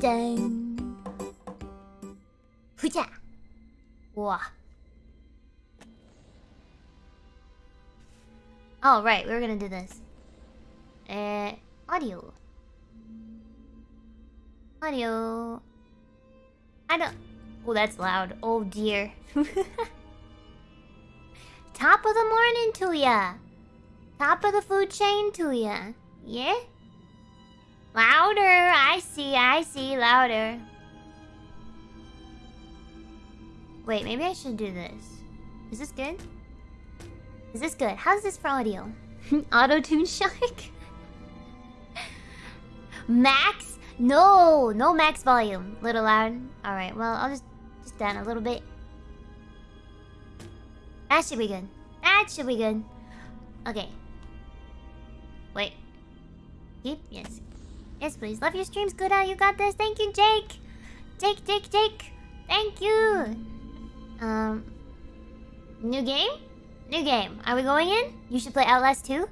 Dang. Hooja. Wah. Oh, right, we were gonna do this. Uh, audio. Audio. I don't... Oh, that's loud. Oh, dear. Top of the morning to ya. Top of the food chain to ya. Yeah? Louder. I see, I see. Louder. Wait, maybe I should do this. Is this good? Is this good? How's this for audio? Auto-tune shark? max? No! No max volume. Little loud. Alright, well, I'll just, just down a little bit. That should be good. That should be good. Okay. Wait. Keep? Yes. Yes, please. Love your streams. Good out. You got this. Thank you, Jake. Jake, Jake, Jake. Thank you. Um. New game? New game. Are we going in? You should play Outlast 2.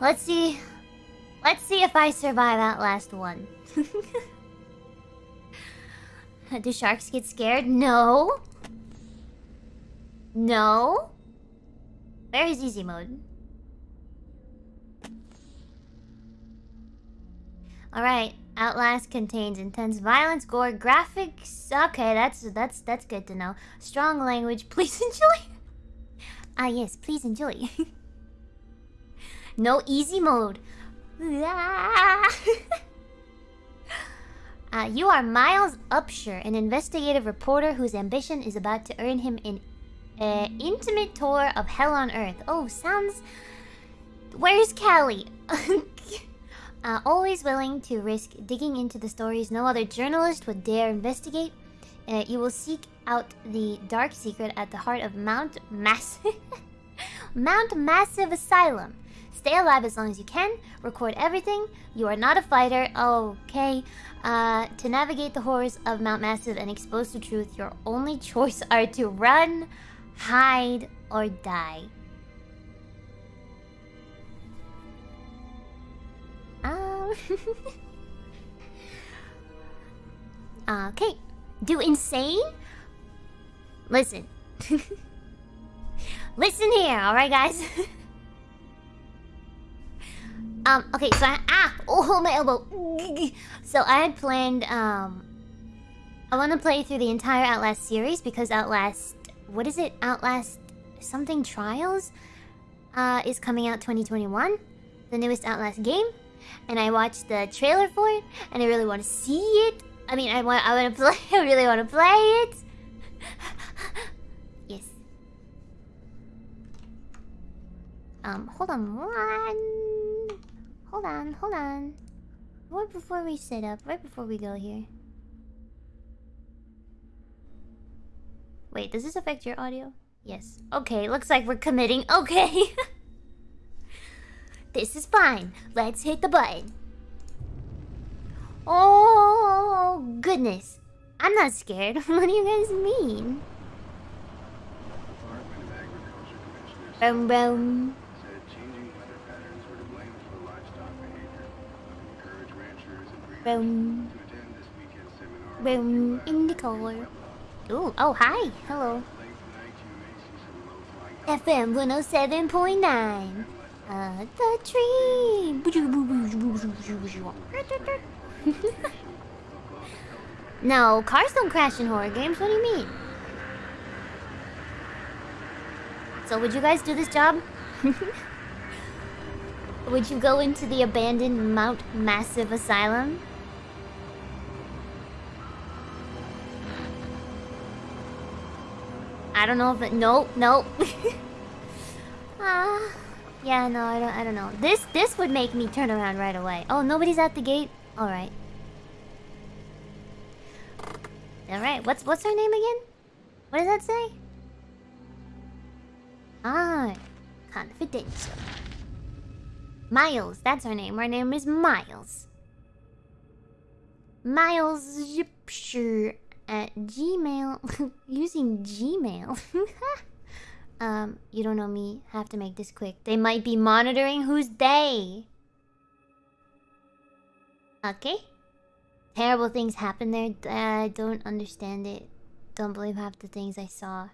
Let's see. Let's see if I survive Outlast 1. Do sharks get scared? No. No. Where is easy mode? Alright. Outlast contains intense violence, gore, graphics. Okay, that's that's that's good to know. Strong language. Please enjoy. ah yes, please enjoy. no easy mode. Uh, you are Miles Upshur, an investigative reporter whose ambition is about to earn him an uh, intimate tour of hell on earth. Oh, sounds... Where's Callie? uh, always willing to risk digging into the stories no other journalist would dare investigate, uh, you will seek out the dark secret at the heart of Mount Massive... Mount Massive Asylum. Stay alive as long as you can. Record everything. You are not a fighter. Okay. Uh, to navigate the horrors of Mount Massive and expose the truth, your only choice are to run, hide, or die. Um. okay. Do insane? Listen. Listen here, alright, guys? Um, okay, so I... Ah! Oh, my elbow. So I had planned, um... I want to play through the entire Outlast series because Outlast... What is it? Outlast... Something Trials? Uh, is coming out 2021. The newest Outlast game. And I watched the trailer for it. And I really want to see it. I mean, I want, I want to play... I really want to play it. yes. Um, hold on one... Hold on, hold on. Right before we set up, right before we go here. Wait, does this affect your audio? Yes. Okay, looks like we're committing. Okay. This is fine. Let's hit the button. Oh, goodness. I'm not scared. what do you guys mean? Boom, boom. Boom. Boom. In the car. Ooh, oh, hi. Hello. FM 107.9. Uh, the tree. no, cars don't crash in horror games. What do you mean? So, would you guys do this job? would you go into the abandoned Mount Massive Asylum? I don't know if it. Nope, nope. Ah, yeah, no, I don't. I don't know. This this would make me turn around right away. Oh, nobody's at the gate. All right. All right. What's what's her name again? What does that say? Ah, confidential. Miles. That's her name. Her name is Miles. Miles Zipsher at Gmail. using Gmail. um, you don't know me. Have to make this quick. They might be monitoring. Who's they? Okay. Terrible things happen there. I don't understand it. Don't believe half the things I saw.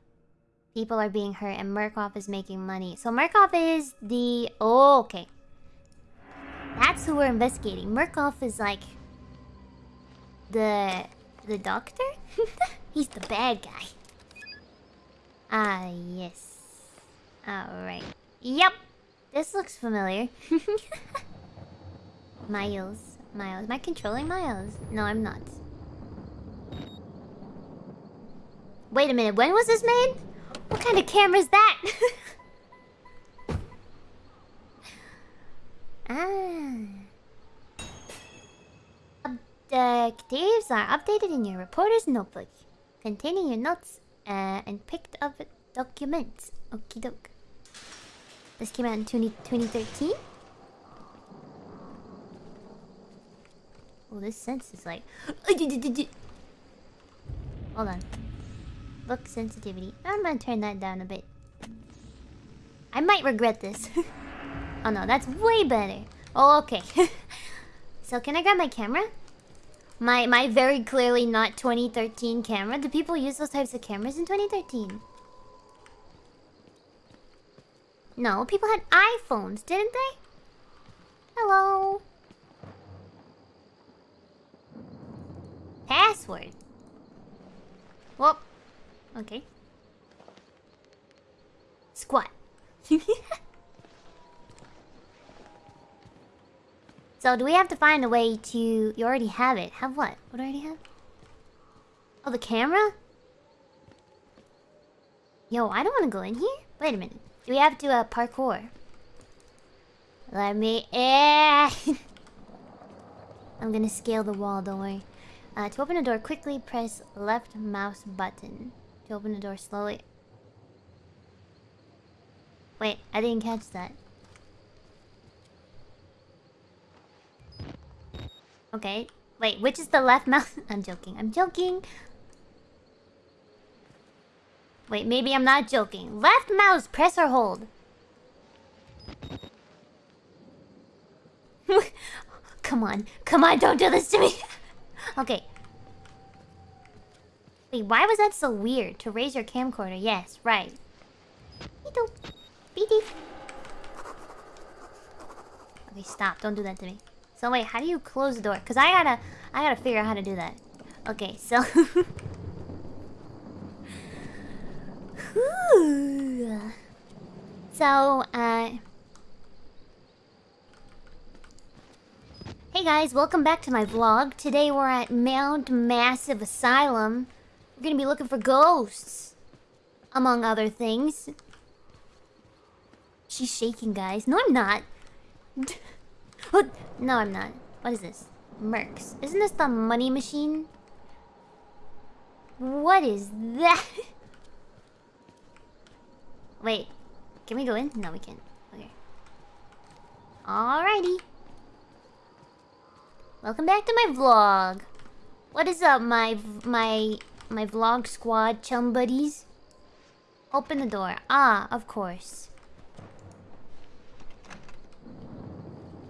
People are being hurt and Murkoff is making money. So Murkoff is the... Oh, okay. That's who we're investigating. Murkoff is like... The... The doctor? He's the bad guy. Ah, yes. Alright. Yep! This looks familiar. Miles. Miles. Am I controlling Miles? No, I'm not. Wait a minute, when was this made? What kind of camera is that? ah. Objectives are updated in your reporter's notebook, containing your notes uh, and picked up documents. Okie doke. This came out in 20, 2013? Oh, this sense is like... Hold on. Look sensitivity. I'm gonna turn that down a bit. I might regret this. oh no, that's way better. Oh, okay. so can I grab my camera? My my very clearly not 2013 camera. Do people use those types of cameras in 2013? No, people had iPhones, didn't they? Hello. Password. Whoop. okay. Squat. so do we have to find a way to... You already have it. Have what? What do I already have? Oh, the camera? Yo, I don't want to go in here. Wait a minute. We have to uh, parkour? Let me... Eh. I'm gonna scale the wall, don't worry. Uh, to open the door, quickly press left mouse button. To open the door slowly. Wait, I didn't catch that. Okay. Wait, which is the left mouse? I'm joking. I'm joking. Wait, maybe I'm not joking. Left mouse, press or hold. Come on. Come on, don't do this to me. okay. Wait, why was that so weird? To raise your camcorder. Yes, right. Okay, stop. Don't do that to me. So wait, how do you close the door? Because I gotta... I gotta figure out how to do that. Okay, so... so, uh... Hey guys, welcome back to my vlog. Today we're at Mount Massive Asylum. We're gonna be looking for ghosts. Among other things. She's shaking, guys. No, I'm not. no, I'm not. What is this? Mercs. Isn't this the money machine? What is that? Wait. Can we go in? No, we can't. Okay. Alrighty. Welcome back to my vlog. What is up, my my my vlog squad chum buddies? Open the door. Ah, of course.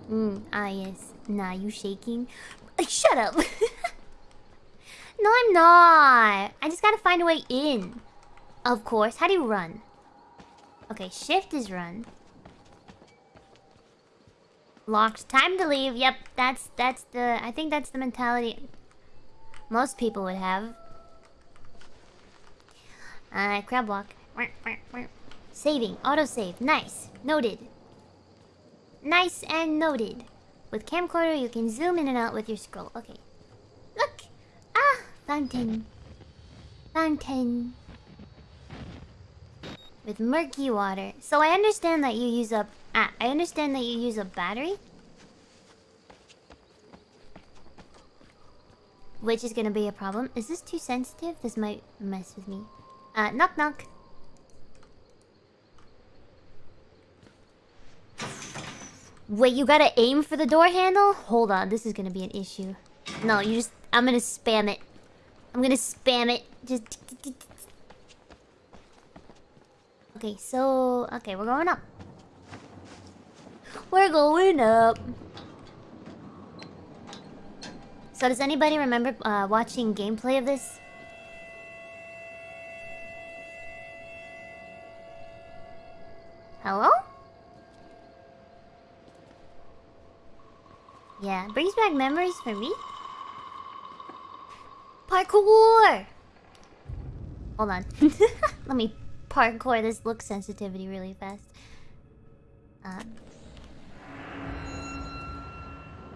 Hmm. ah, yes. Nah, you shaking? Shut up! no, I'm not. I just gotta find a way in. Of course. How do you run? Okay, shift is run. Locked. Time to leave. Yep, that's that's the I think that's the mentality most people would have. Uh crab walk. Saving. Autosave. Nice. Noted. Nice and noted. With camcorder you can zoom in and out with your scroll. Okay. Look! Ah! Fountain. Fountain with murky water. So I understand that you use a... Ah, I understand that you use a battery. Which is gonna be a problem. Is this too sensitive? This might mess with me. Uh, knock knock. Wait, you gotta aim for the door handle? Hold on, this is gonna be an issue. No, you just... I'm gonna spam it. I'm gonna spam it. Just... Okay, so... Okay, we're going up. We're going up. So does anybody remember uh, watching gameplay of this? Hello? Yeah, brings back memories for me. Parkour! Hold on. Let me parkour this look sensitivity really fast. Uh.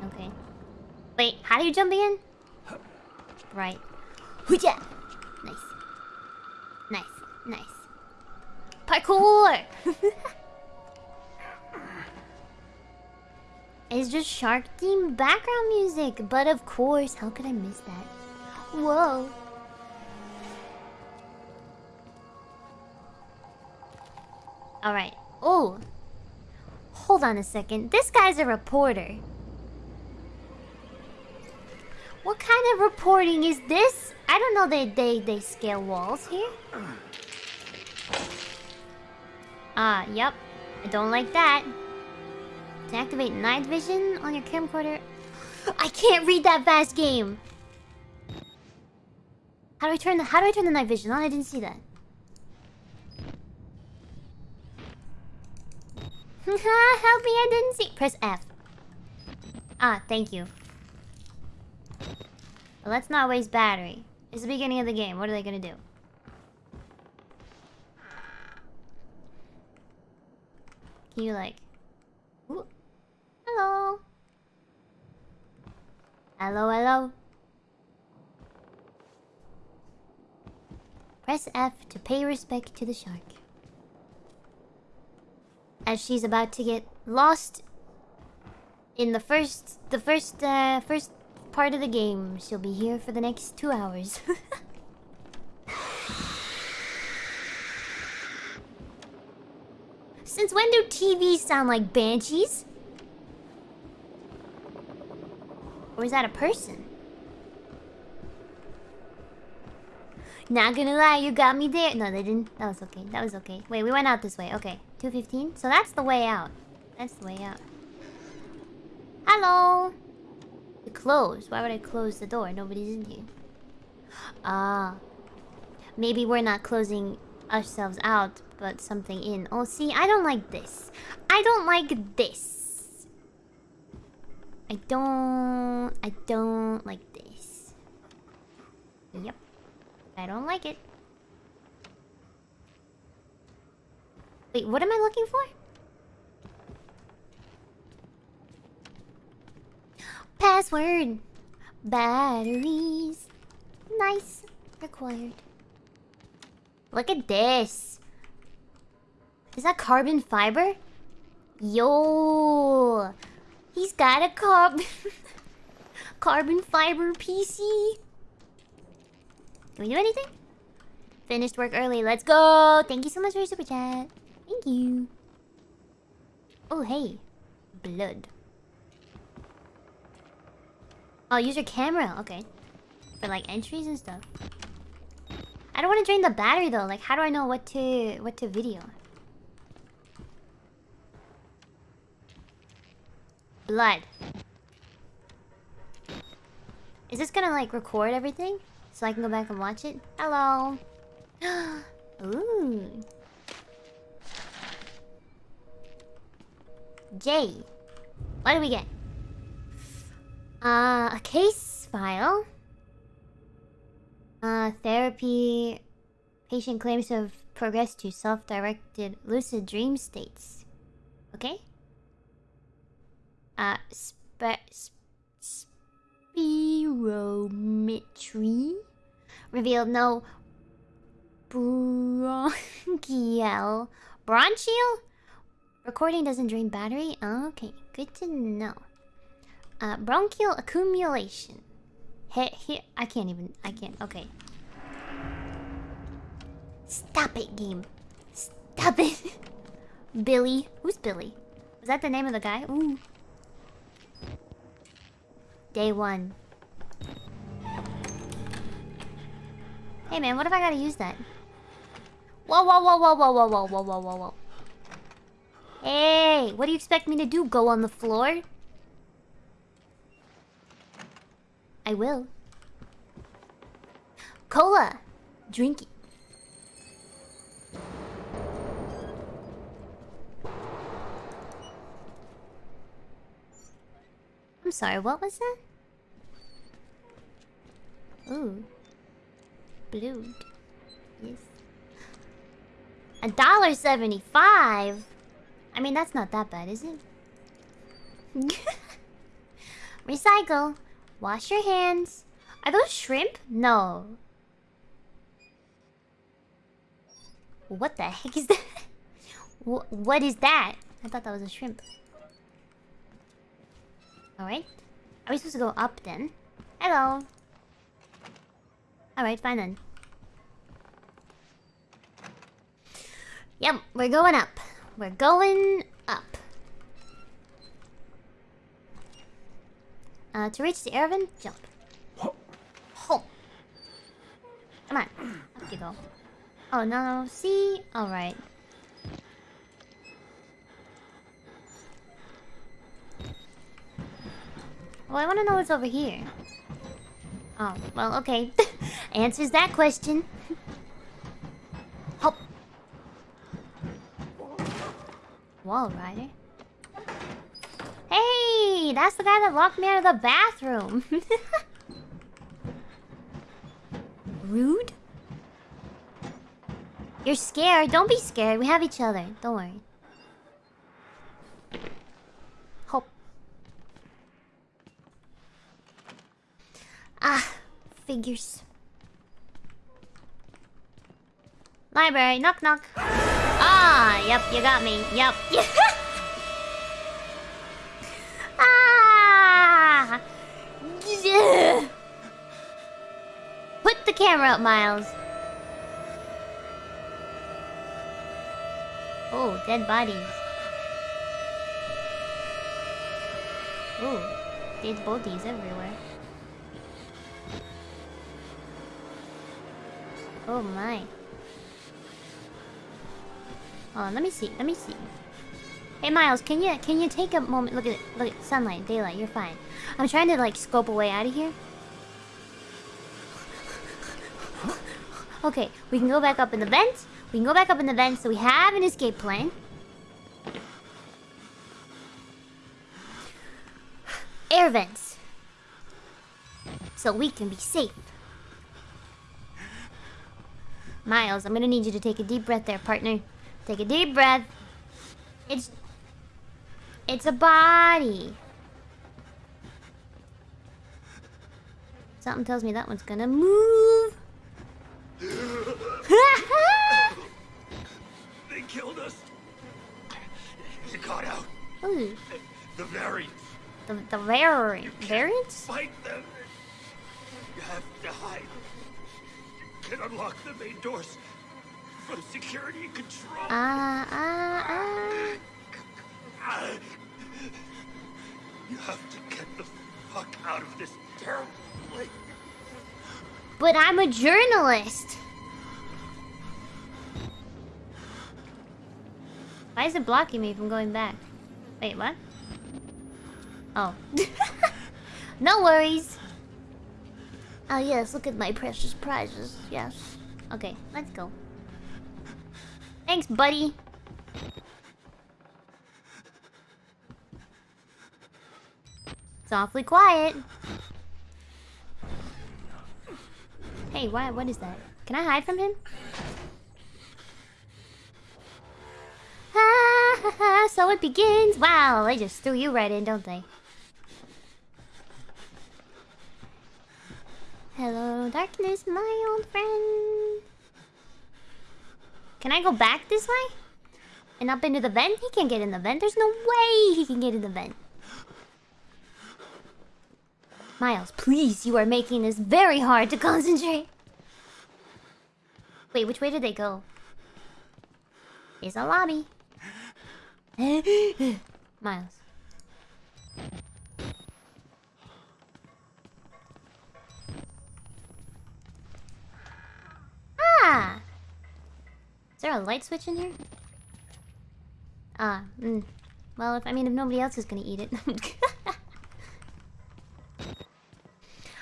Okay. Wait, how do you jump again? Right. Hooja! Nice. Nice. Nice. Parkour! it's just shark theme background music, but of course, how could I miss that? Whoa. Alright. Oh. Hold on a second. This guy's a reporter. What kind of reporting is this? I don't know they they they scale walls here. Ah, yep. I don't like that. To activate night vision on your camcorder. I can't read that fast game. How do I turn the how do I turn the night vision on? I didn't see that. Help me, I didn't see. Press F. Ah, thank you. Let's not waste battery. It's the beginning of the game. What are they gonna do? Can you like... Ooh. Hello? Hello, hello? Press F to pay respect to the shark. As she's about to get lost in the first... The first, uh, first part of the game. She'll be here for the next two hours. Since when do TVs sound like banshees? Or is that a person? Not gonna lie, you got me there. No, they didn't. That was okay. That was okay. Wait, we went out this way. Okay. 215? So that's the way out. That's the way out. Hello! To close. Why would I close the door? Nobody's in here. Ah. Maybe we're not closing ourselves out, but something in. Oh, see, I don't like this. I don't like this. I don't... I don't like this. Yep. I don't like it. Wait, what am I looking for? Password. Batteries. Nice. Required. Look at this. Is that carbon fiber? Yo. He's got a carb carbon fiber PC. Can we do anything? Finished work early. Let's go. Thank you so much for your super chat. Thank you. Oh, hey. Blood. Oh, use your camera. Okay. For like entries and stuff. I don't want to drain the battery though. Like, how do I know what to what to video? Blood. Is this gonna like record everything? So I can go back and watch it? Hello. Ooh. J. What do we get? Uh, a case file. Uh, therapy. Patient claims to have progressed to self-directed lucid dream states. Okay? Uh, spe spirometry revealed no bronchial bronchial? Recording doesn't drain battery? Okay good to know. Uh bronchial accumulation. Here here i can't even i can't okay. Stop it game. Stop it. Billy who's billy? Was that the name of the guy? Ooh. Day one. Hey man, what if I gotta use that? Whoa, whoa, whoa, whoa, whoa, whoa, whoa, whoa, whoa, whoa. Hey, what do you expect me to do? Go on the floor? I will. Cola! Drink sorry, what was that? Ooh. Blue. Yes. A dollar seventy-five? I mean, that's not that bad, is it? Recycle. Wash your hands. Are those shrimp? No. What the heck is that? what is that? I thought that was a shrimp. Alright. Are we supposed to go up then? Hello. Alright, fine then. Yep, we're going up. We're going up. Uh, to reach the air vent, jump. Home. Come on. Up you go. Oh, no. See? Alright. Well, I want to know what's over here. Oh, well, okay. Answers that question. Hop. Wall rider. Hey, that's the guy that locked me out of the bathroom. Rude? You're scared. Don't be scared. We have each other. Don't worry. Hope. Ah, figures. Library, knock knock. Ah, yep, you got me. Yep. ah! Put the camera up, Miles. Oh, dead bodies. Oh, dead bodies everywhere. Oh my. On, let me see. Let me see. Hey Miles, can you can you take a moment? Look at it. Look at sunlight, daylight. You're fine. I'm trying to like scope a way out of here. Okay, we can go back up in the vent. We can go back up in the vent, so we have an escape plan. Air vents. So we can be safe. Miles, I'm gonna need you to take a deep breath there, partner. Take a deep breath. It's... It's a body. Something tells me that one's gonna move. they killed us. You got out. Ooh. The variants. The the vari variants? Fight them. Unlock the main doors from security control. Ah ah ah. You have to get the fuck out of this terrible place. But I'm a journalist. Why is it blocking me from going back? Wait, what? Oh. no worries. Oh yes, look at my precious prizes. Yes. Okay, let's go. Thanks, buddy. It's awfully quiet. Hey, why? What is that? Can I hide from him? Ha! So it begins. Wow, they just threw you right in, don't they? Hello, darkness, my old friend. Can I go back this way? And up into the vent? He can't get in the vent. There's no way he can get in the vent. Miles, please, you are making this very hard to concentrate. Wait, which way did they go? It's a lobby. Miles. Ah! Is a light switch in here? Ah, mm. Well, if I mean, if nobody else is gonna eat it.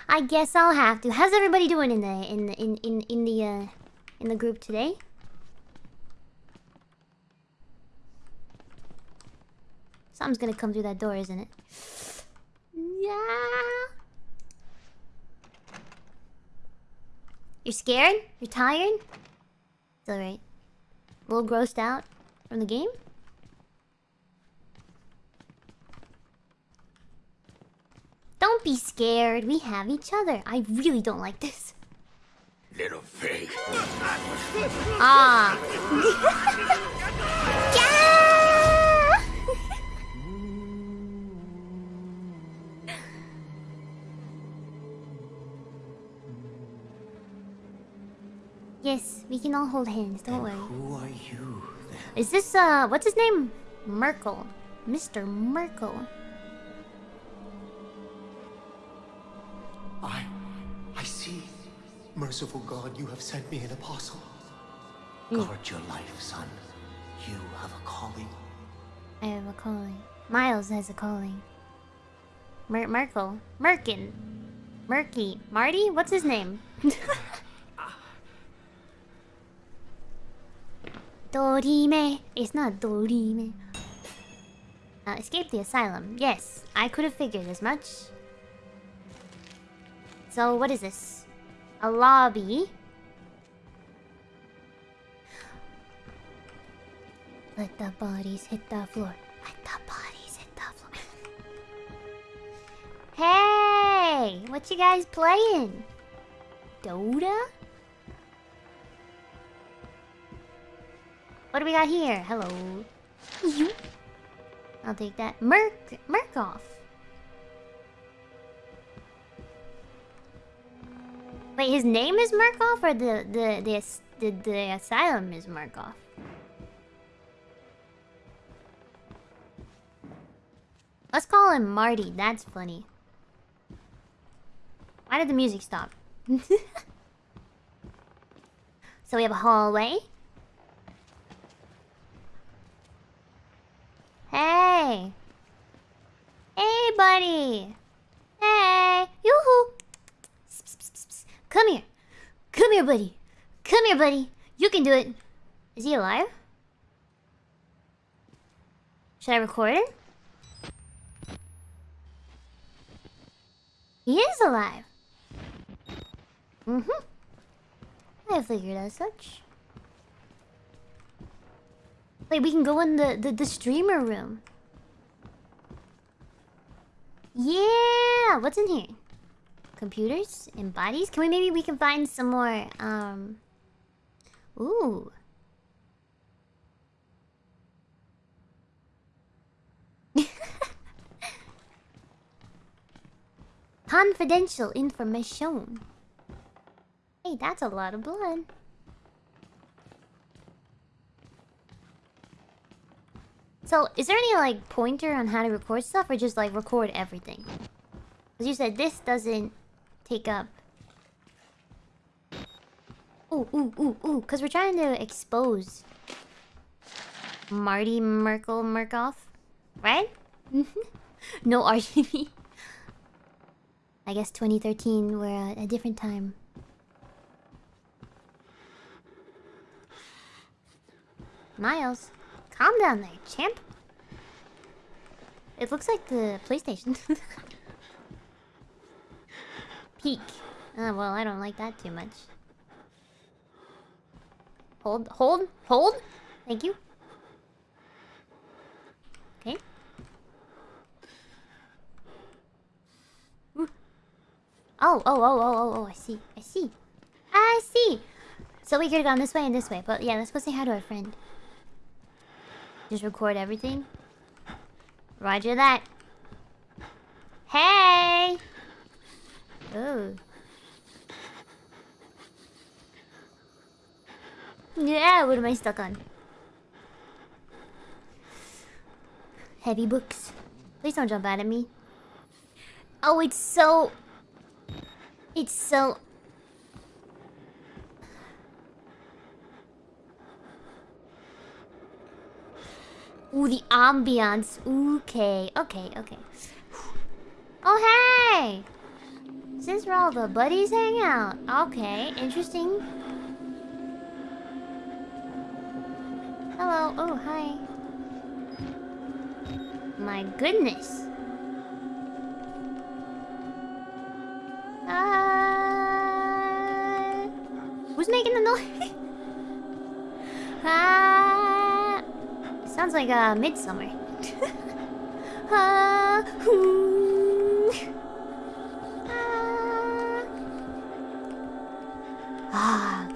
I guess I'll have to. How's everybody doing in the in the, in in in the uh in the group today? Something's gonna come through that door, isn't it? Yeah. You're scared? You're tired? It's alright. A little grossed out from the game? Don't be scared. We have each other. I really don't like this. Little pig. Ah. we can all hold hands. Don't worry. Who are you? then? Is this uh what's his name? Merkel. Mr. Merkel. I. I see. Merciful God, you have sent me an apostle. Guard your life, son. You have a calling. I have a calling. Miles has a calling. Mer Merkel. Merkin. Murky. Marty? What's his name? Dorime. It's not Dorime. Uh, escape the asylum. Yes, I could have figured as much. So, what is this? A lobby. Let the bodies hit the floor. Let the bodies hit the floor. hey! What you guys playing? Dota? What do we got here? Hello. I'll take that. Merc Murkoff. Wait, his name is Murkoff or the the the the, the asylum is Murkoff? Let's call him Marty. That's funny. Why did the music stop? so we have a hallway. Hey. Hey, buddy. Hey. Yoo-hoo. Psst, psst, psst, psst. Come here. Come here, buddy. Come here, buddy. You can do it. Is he alive? Should I record it? He is alive. Mm-hmm. I figured as such. Wait, we can go in the, the, the streamer room. Yeah! What's in here? Computers and bodies? Can we maybe we can find some more um Ooh. Confidential information. Hey, that's a lot of blood. So, is there any like pointer on how to record stuff or just like record everything? As you said this doesn't take up. Ooh, ooh, ooh, ooh. Because we're trying to expose Marty Merkel Murkoff. Right? Mm-hmm. no RGB. I guess 2013 were a, a different time. Miles, calm down there, champ. It looks like the PlayStation. Peak. Oh, well, I don't like that too much. Hold, hold, hold. Thank you. Okay. Ooh. Oh, oh, oh, oh, oh, oh, I see. I see. I see. So we could have gone this way and this way, but yeah, let's go say hi to our friend. Just record everything. Roger that. Hey! Ooh. Yeah, what am I stuck on? Heavy books. Please don't jump out at me. Oh, it's so... It's so... Ooh, the ambiance. Okay, okay, okay. Oh, hey! Is where all the buddies hang out. Okay, interesting. Hello. Oh, hi. My goodness. Uh, who's making the noise? Ah, sounds like a uh, midsummer. ah, hoo. ah.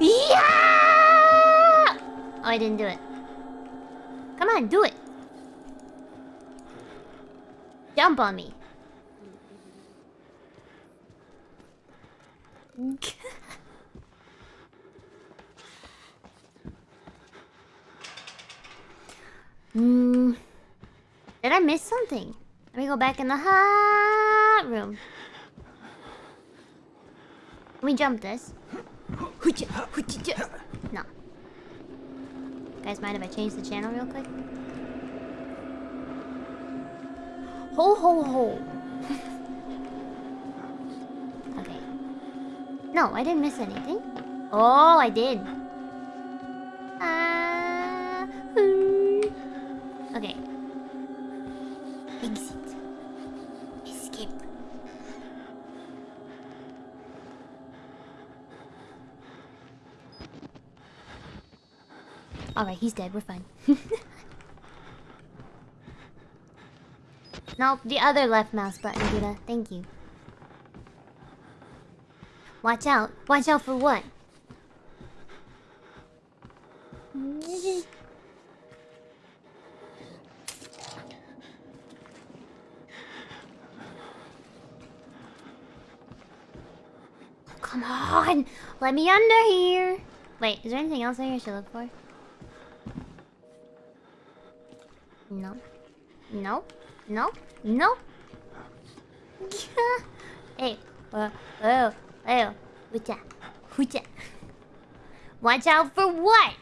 yeah! Oh, I didn't do it. Come on, do it. Jump on me. Hmm. Did I miss something? Let me go back in the hot room. We jump this? Guys, mind if I change the channel real quick? Ho ho ho. okay. No, I didn't miss anything. Oh, I did. Alright, he's dead. We're fine. nope, the other left mouse button, Gita. Thank you. Watch out. Watch out for what? Come on! Let me under here! Wait, is there anything else I should look for? No. No. No. No. hey. Uh, oh. Oh. Hucha. Hucha. Watch out for what?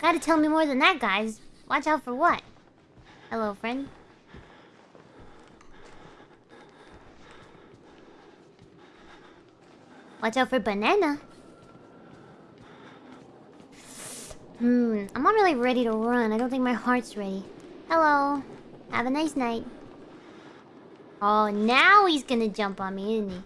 Gotta tell me more than that, guys. Watch out for what? Hello, friend. Watch out for banana. Hmm, I'm not really ready to run. I don't think my heart's ready. Hello. Have a nice night. Oh, now he's gonna jump on me, isn't he?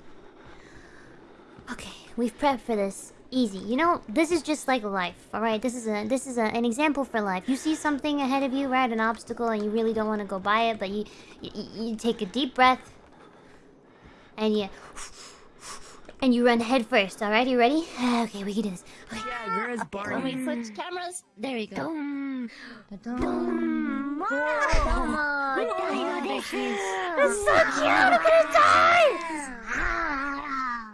Okay, we've prepped for this. Easy. You know, this is just like life, alright? This is a this is a, an example for life. You see something ahead of you, right? An obstacle, and you really don't want to go by it, but you, you, you take a deep breath. And you... And you run head first, alright? You ready? Okay, we can do this. Okay. Yeah, where's Barney? When we switch cameras, there you go. Dum, Dum. dum, Wow. so cute! I'm gonna die! Ah.